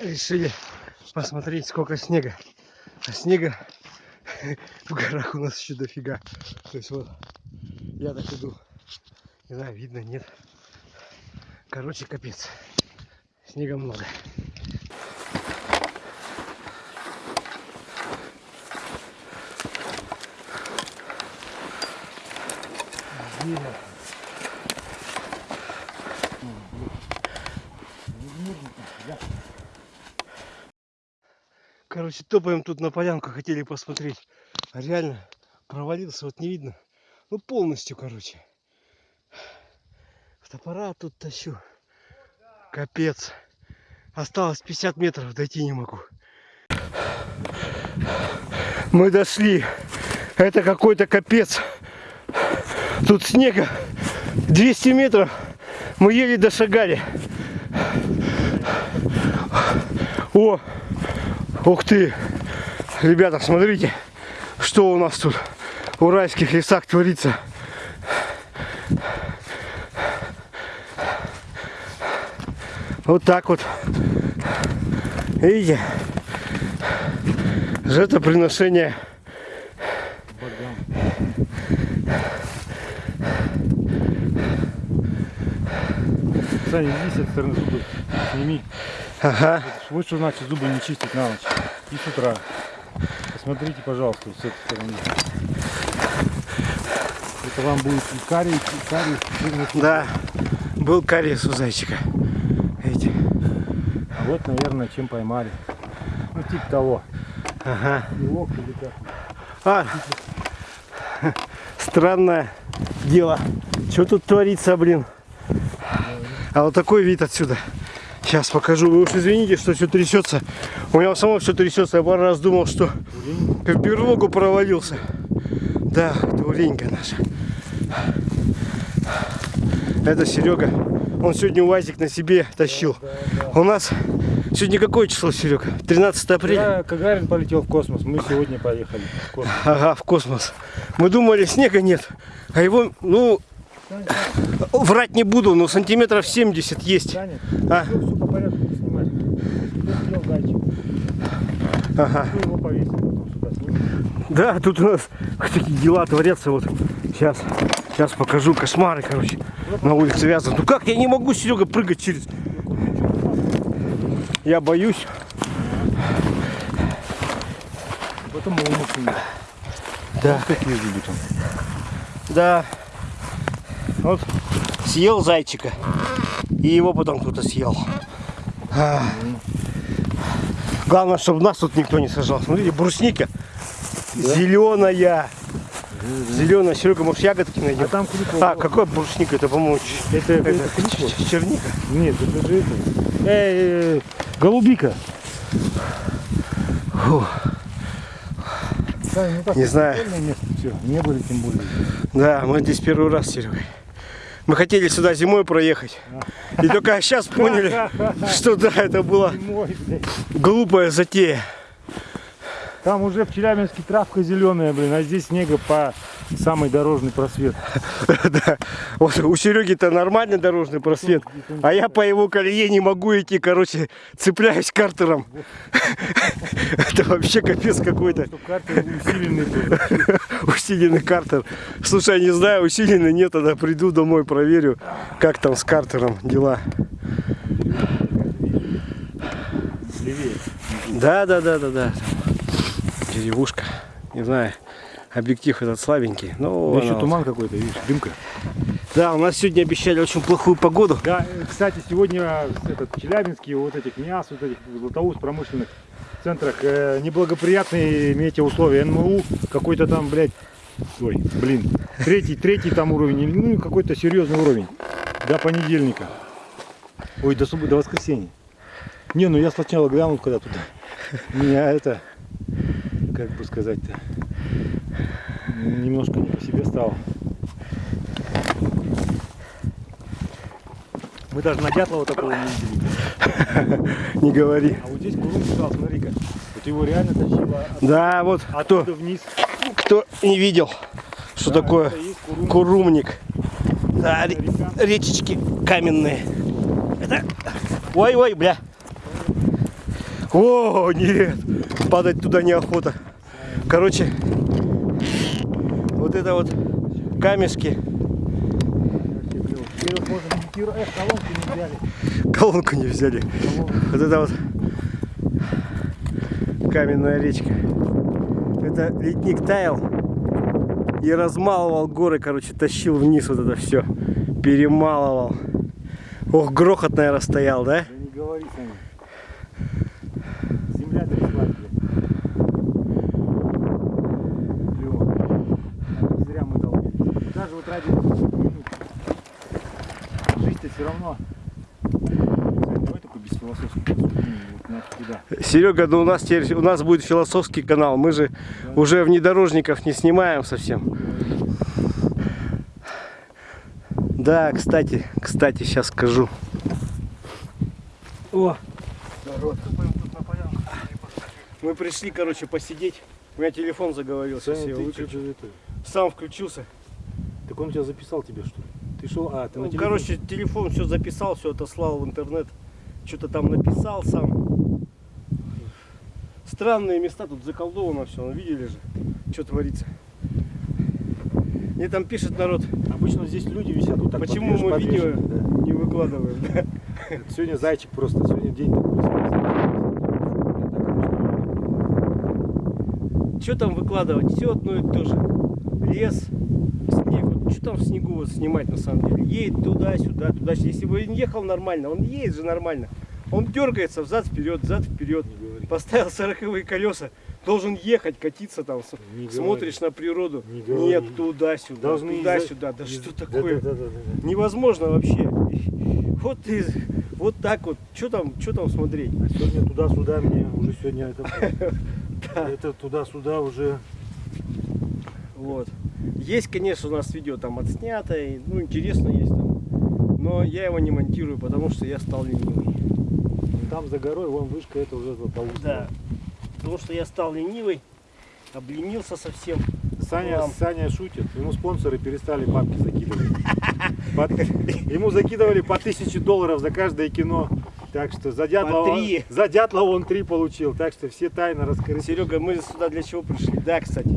решили посмотреть, сколько снега. А снега в горах у нас еще дофига. То есть вот, я так иду. Не знаю, видно, нет. Короче, капец. Снега много. Yeah. Короче, топаем тут на полянку, хотели посмотреть. А реально провалился, вот не видно. Ну полностью, короче. Фотоаппарат тут тащу. Капец. Осталось 50 метров, дойти не могу. Мы дошли. Это какой-то капец. Тут снега 200 метров. Мы еле дошагали. О, ух ты. Ребята, смотрите, что у нас тут в уральских лесах творится. Вот так вот. Видите? Жертвоприношение. Саня, иди с стороны сними. Ага. Что значит зубы не чистить на ночь и с утра. Посмотрите, пожалуйста, вот с этой стороны. Это вам будет и карий, и карий. и Да, был кариес у зайчика. Видите? А вот, наверное, чем поймали. Ну, типа того. Ага. Белок или как. А, странное дело. Что тут творится, блин? А вот такой вид отсюда. Сейчас покажу. Вы уж извините, что все трясется. У меня само все трясется. Я пару раз думал, что в берлогу провалился. Да, дуреленька наша. Это Серега. Он сегодня УАЗик на себе тащил. У нас сегодня какое число, Серега? 13 апреля. Когда Гагарин полетел в космос, мы сегодня поехали в космос. Ага, в космос. Мы думали, снега нет. А его, ну, врать не буду, но сантиметров 70 есть. А. Ага. Да, тут у нас такие дела творятся. Вот сейчас, сейчас покажу кошмары, короче. На улице вязан. Ну как я не могу, Серега, прыгать через. Я боюсь. Потом. Да. Да. Вот съел зайчика. И его потом кто-то съел. А. Главное, чтобы нас тут никто не сажал. Смотрите, брусника зеленая. Зеленая. Серега, может ягодки найдем? А там клюква. А, какой брусника? Это, по-моему, Это, это, это, черника. Нет, это же это. Эй, эй, голубика. Фу. Саня, ну так, Не знаю. место, все. Не были тем более. Да, мы здесь первый раз с Серегой. Мы хотели сюда зимой проехать. И только сейчас поняли, что да, это была глупая затея. Там уже в Челябинске травка зеленая, блин, а здесь снега по самый дорожный просвет. Да. Вот у Сереги-то нормальный дорожный просвет, а я по его колее не могу идти, короче, цепляюсь картером. Это вообще капец какой-то. Усиленный. Усиленный картер. Слушай, не знаю, усиленный нет, тогда приду домой, проверю, как там с картером дела. Да, да, да, да, да. Деревушка. Не знаю, объектив этот слабенький. Но Да еще она- туман какой-то, видишь, дымка. Да, у нас сегодня обещали очень плохую погоду. Да, э, кстати, сегодня этот, в Челябинске, вот этих МИАС, вот этих Златоуст промышленных центрах э, неблагоприятные метеоусловия. НМУ какой-то там, блядь, ой, блин, третий, третий там уровень, ну какой-то серьезный уровень до понедельника. Ой, до субботы, до воскресенья. Не, ну я сначала глянул, когда туда. Меня это, как бы сказать-то, немножко не по себе стало. Мы даже на Дятлова такого не видели. Не говори. А вот здесь Курум сказал, смотри-ка, вот его реально тащило от- Да, вот кто, вниз. кто не видел, что Да, такое курумник. Да, ре- речечки каменные. Это... Ой, ой, бля. О, нет, падать туда неохота. Короче, вот это вот камешки, колонку не взяли. Вот это вот каменная речка. Это ледник таял и размалывал горы, короче, тащил вниз вот это все. Перемалывал. Ох, грохот, наверное, да? Да не говори, Саня. Земля тряслась, блядь. Клево. А Не зря мы долбились. Даже вот ради минут. Жизнь-то все равно. Давай без философских. Вот. Серега, ну у нас теперь у нас будет философский канал. Мы же уже внедорожников не снимаем совсем. Да, кстати, кстати, сейчас скажу. О, мы пришли, короче, посидеть. У меня телефон заговорился. Все, выключил. Сам включился. Он тебя записал тебе что ли? Ты шел, а, ты на Ну, телефон? короче, телефон все записал, все отослал в интернет. Что-то там написал сам. Странные места, тут заколдовано все, ну, видели же, что творится. Мне там пишет народ, Обычно здесь люди висят вот так. почему подвиж- мы видео подвешены, да. не выкладываем. да? Это Сегодня зайчик просто, сегодня день такой. Что там выкладывать? Все одно и то же. Лес, что там в снегу вот снимать на самом деле? Едет туда-сюда, туда-сюда. Если бы он ехал нормально, он едет же нормально. Он дергается взад-вперед, взад-вперед. Говори. Поставил сороковые колеса, должен ехать, катиться там. Не говори. Смотришь на природу. Не говори. Нет, туда-сюда, туда-сюда. Да из- что да, такое? да, да, да, да. Невозможно вообще. Вот ты, вот так вот. Что там, что там смотреть? Сегодня туда-сюда мне уже сегодня это, это туда-сюда уже. Вот. Есть, конечно, у нас видео там отснято, и, ну, интересно есть там. Но я его не монтирую, потому что я стал ленивый. Там за горой, вон вышка, это уже Златоуст. Да. Потому что я стал ленивый, обленился совсем. Саня, Вам. Саня шутит, ему спонсоры перестали бабки закидывать. Ему закидывали по тысяче долларов за каждое кино. Так что за Дятлова, он, за Дятлова он три получил. Так что все тайны раскрыты. Серега, мы сюда для чего пришли? Да, кстати,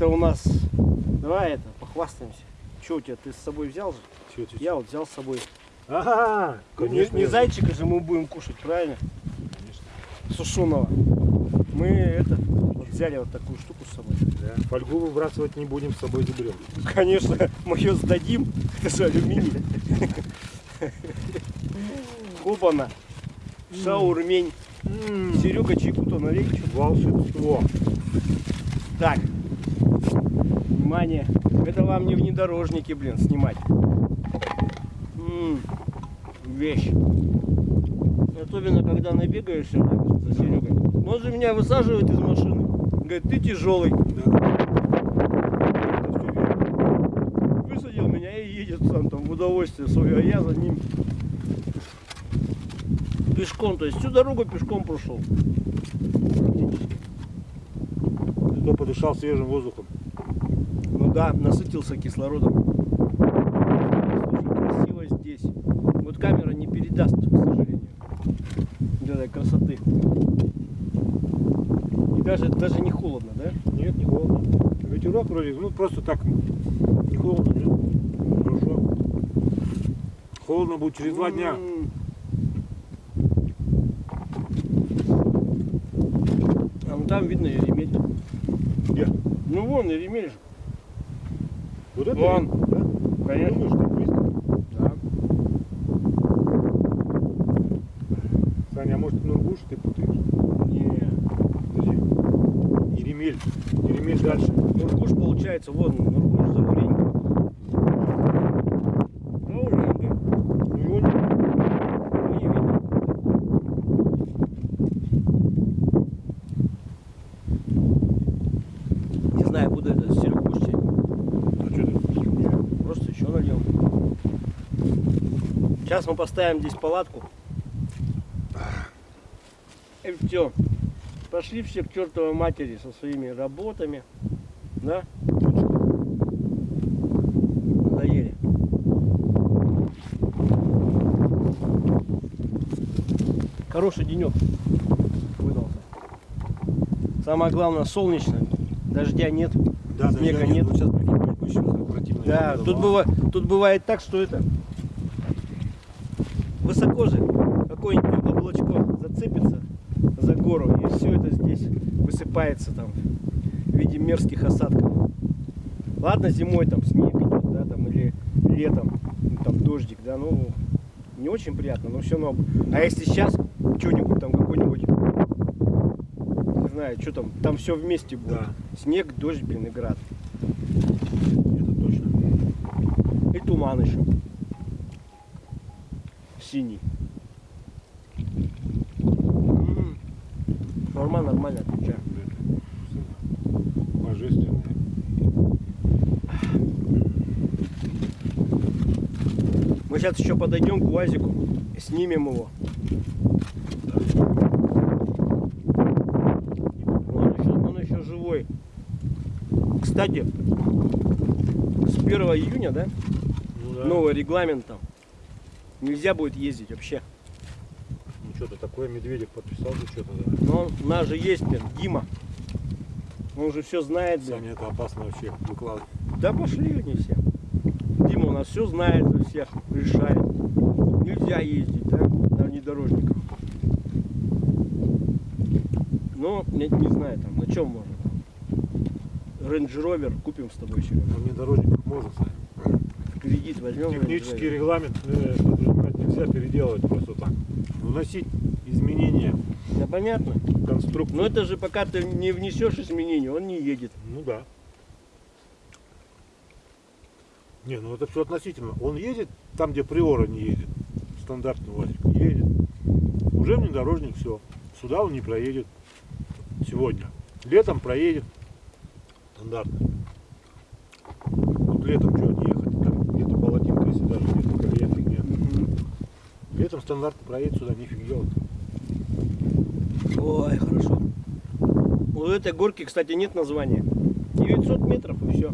это у нас... Давай это, похвастаемся. Что у тебя, ты с собой взял же? Чё, чё? Я вот взял с собой. Ага, Не- конечно. не, зайчика же мы будем кушать, правильно? Конечно. Сушеного. Мы это вот взяли вот такую штуку с собой. Да. Фольгу выбрасывать не будем, с собой заберем. Конечно, мы ее сдадим. Это же алюминий. Хопана. Шаурмень. Серега налей. чё? Волшебство. Так. Внимание. Это вам не внедорожники, блин, снимать. М, Вещь. Особенно, когда набегаешься за Серегой. Он же меня высаживает из машины. Говорит, ты тяжелый. Высадил меня и едет сам там в удовольствие свое, а я за ним. Пешком, то есть всю дорогу пешком прошел. Кто подышал свежим воздухом. Ну да, насытился кислородом. Слушай, красиво здесь. Вот камера не передаст, к сожалению, вот этой красоты. И даже, даже не холодно, да? Нет, не холодно. Ветерок вроде, ну просто так. Не холодно, нет. Хорошо. Холодно будет через два дня. А ну там видно Еремель. Где? Ну вон Еремель же. Вот это? Вон. Да? Конечно. Думаешь, так близко? Да. Саня, а может Нургуш ты путаешь? Не. Подожди. Еремель. Еремель дальше. Нургуш получается, вон, Нургуш за Уренькой. За Уренькой. Ну его не- Ну, не видно. Не знаю, буду это Серегу будешь чай? Ну что ты? Просто еще нальем. Сейчас мы поставим здесь палатку. И все. Пошли все к чертовой матери со своими работами. Да? Надоели. Хороший денек. Самое главное, солнечно. Дождя нет. Да, Снега дождя нет. Вот сейчас противно. Да, тут, быва- тут бывает так, что это высоко же какое-нибудь облачко зацепится за гору, и все это здесь высыпается там в виде мерзких осадков. Ладно, зимой там снег идет, да, там, или летом ну, там дождик, да, ну не очень приятно, но все равно. А если сейчас что-нибудь там какой-нибудь, не знаю, что там, там все вместе будет. Да. Снег, дождь, блин, и град. Это точно. И туман еще. Синий. М. Нормально, нормально отвечаю. Божественные. Мы сейчас еще подойдем к УАЗику, снимем его. Он еще, он еще живой. Кстати, с 1 июня, да, Ну да. новый регламент там. Нельзя будет ездить вообще. Ну что-то такое Медведев подписал же что-то, да. Но у нас же есть, блин, Дима. Он уже все знает, блин. Саня, это опасно вообще выкладывать. Да пошли они все. Дима у нас все знает за всех, решает. Нельзя ездить, да, на внедорожниках. Ну, не, не знаю, там, на чем можно. Rover купим с тобой еще. На внедорожниках можно, Саня. Кредит возьмем. Технический Rover. регламент э, нельзя переделывать просто так. Вносить изменения Да понятно. конструкцию. Но это же пока ты не внесешь изменения, он не едет. Ну да. Не, ну это все относительно. Он едет там, где приора не едет. Стандартный УАЗик. Едет. Уже внедорожник, все. Сюда он не проедет. Сегодня. Летом проедет. Стандартно. Вот летом что ехать? Там где-то болотинка, если даже где-то колея фигня. Летом стандартно проедет сюда, нифиг делать. Ой, хорошо. У этой горки, кстати, нет названия. 900 метров и все.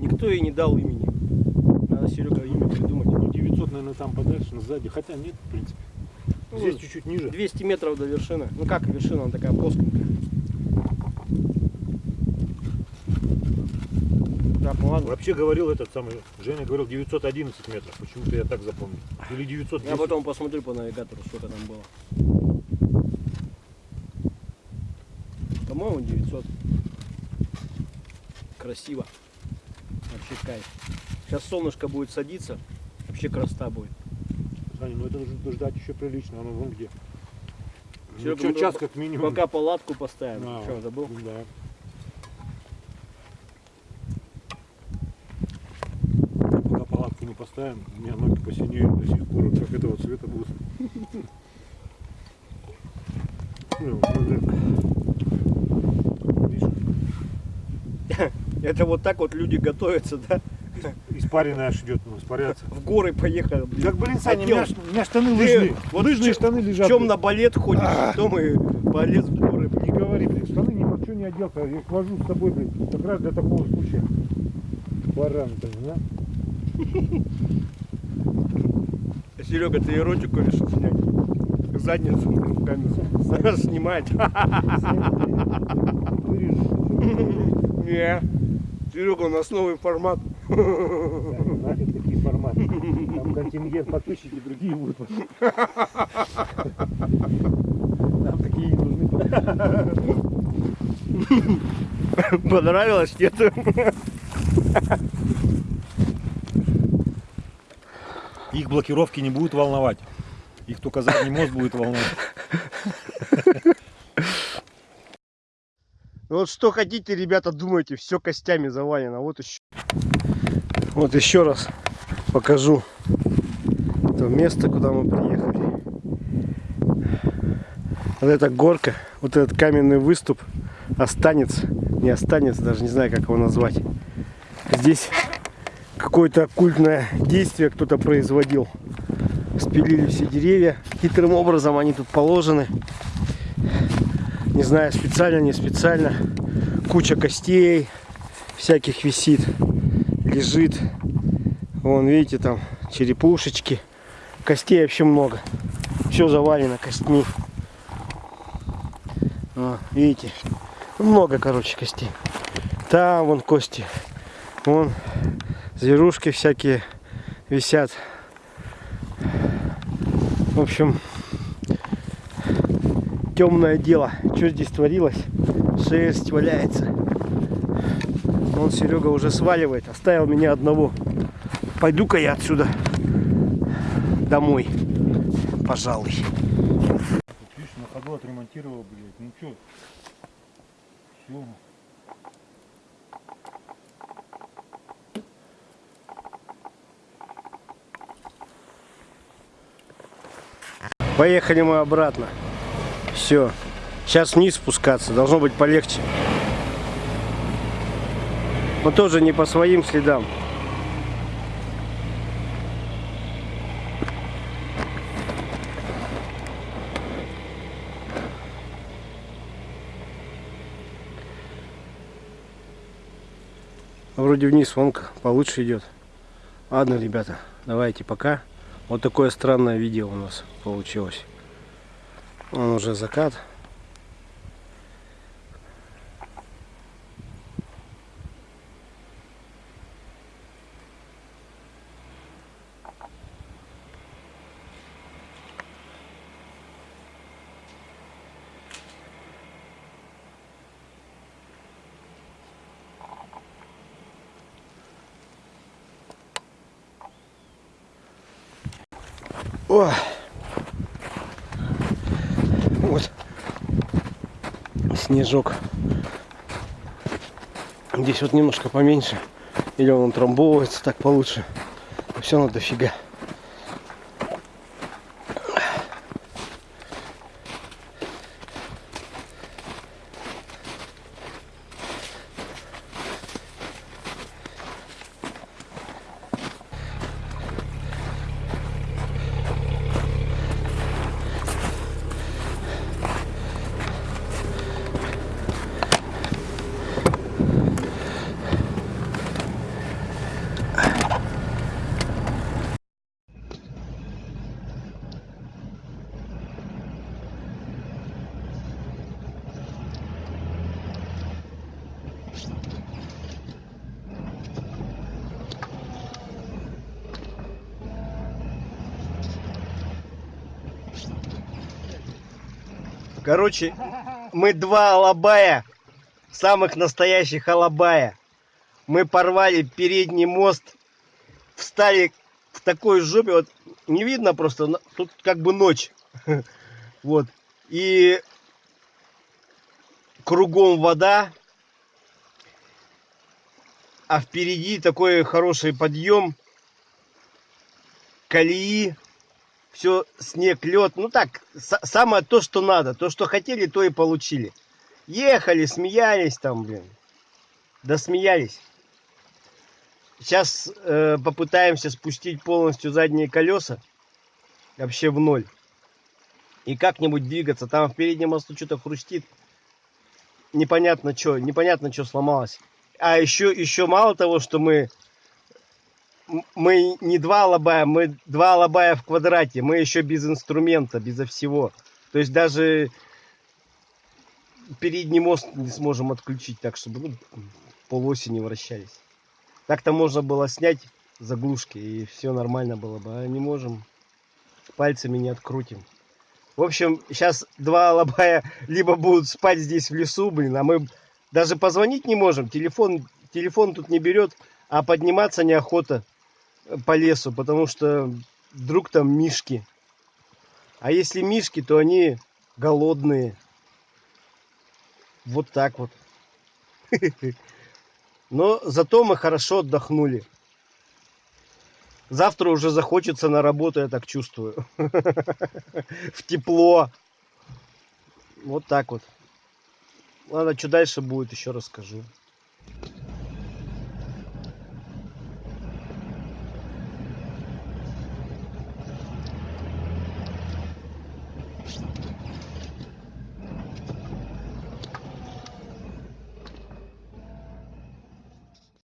Никто ей не дал имени. Надо, Серега, имя придумать. Ну 900, наверное, там подальше, на сзади. Хотя нет, в принципе. Ну, Здесь чуть-чуть ниже. 200 метров до вершины. Ну как вершина, она такая плоскенькая. Так, ну ладно. Вообще говорил этот самый, Женя говорил 911 метров, почему-то я так запомнил. Или 900 Я потом посмотрю по навигатору, сколько там было. По-моему, 900. Красиво. Вообще кайф. Сейчас солнышко будет садиться. Вообще красота будет. Саня, ну это нужно ждать еще прилично, оно вон где. Ну, Серега, чё, мы час как минимум. Пока палатку поставим. А, Что, забыл? Да. Пока палатку не поставим, у меня ноги посинеют до сих пор, как этого цвета будут. Это вот так вот люди готовятся, да? Испаренная аж идет, ну, испаряться. В горы поехали. блин. Как, блин, Саня, у меня, у меня штаны лыжные. вот лыжные в штаны В лежат. чем блин. на балет ходишь, потом и полез в горы. Не говори, блин, штаны ни во что не одел, я их вожу с собой, блин, как раз для такого случая. Баран, блин, да? Серега, ты эротику решил снять? Задницу в камеру. Снимать. Не. Серега, у нас новый формат. Да, Нафиг такие форматы. Там контингент подписчики другие будут. Нам такие не нужны. Понравилось, нет? Их блокировки не будут волновать. Их только задний мост будет волновать. Вот что хотите, ребята, думайте, все костями завалено. Вот еще. Вот еще раз покажу то место, куда мы приехали. Вот эта горка, вот этот каменный выступ останется, не останется, даже не знаю, как его назвать. Здесь какое-то оккультное действие кто-то производил. Спилили все деревья. Хитрым образом они тут положены. Не знаю, специально, не специально. Куча костей всяких висит, лежит. Вон, видите, там черепушечки. Костей вообще много. Все завалено костьми. А, видите? Много, короче, костей. Там вон кости. Вон зверушки всякие висят. В общем, темное дело. Что здесь творилось? Шерсть валяется. Вон Серега уже сваливает. Оставил меня одного. Пойду-ка я отсюда домой. Пожалуй. Видишь, на ходу отремонтировал, блядь. Ну что? Все. Поехали мы обратно. Все. Сейчас вниз спускаться. Должно быть полегче. Но тоже не по своим следам. Вроде вниз вон к- получше идет. Ладно, ребята, давайте пока. Вот такое странное видео у нас получилось. Он уже закат. Ой. Вот снежок. Здесь вот немножко поменьше. Или он утрамбовывается так получше. Все равно дофига. Короче, мы два алабая, самых настоящих алабая. Мы порвали передний мост, встали в такой жопе, вот не видно просто, тут как бы ночь. Вот. И кругом вода, а впереди такой хороший подъем, колеи, все снег, лед. Ну так, са- самое то, что надо. То, что хотели, то и получили. Ехали, смеялись там, блин. Да смеялись. Сейчас э, попытаемся спустить полностью задние колеса. Вообще в ноль. И как-нибудь двигаться. Там в переднем мосту что-то хрустит. Непонятно что, непонятно что сломалось. А еще, еще мало того, что мы мы не два лобая, мы два лобая в квадрате. Мы еще без инструмента, безо всего. То есть даже передний мост не сможем отключить так, чтобы ну, полоси не вращались. Так-то можно было снять заглушки и все нормально было бы. А не можем. Пальцами не открутим. В общем, сейчас два лобая либо будут спать здесь в лесу, блин, а мы даже позвонить не можем. Телефон, телефон тут не берет, а подниматься неохота по лесу, потому что вдруг там мишки. А если мишки, то они голодные. Вот так вот. Но зато мы хорошо отдохнули. Завтра уже захочется на работу, я так чувствую. В тепло. Вот так вот. Ладно, что дальше будет, еще расскажу.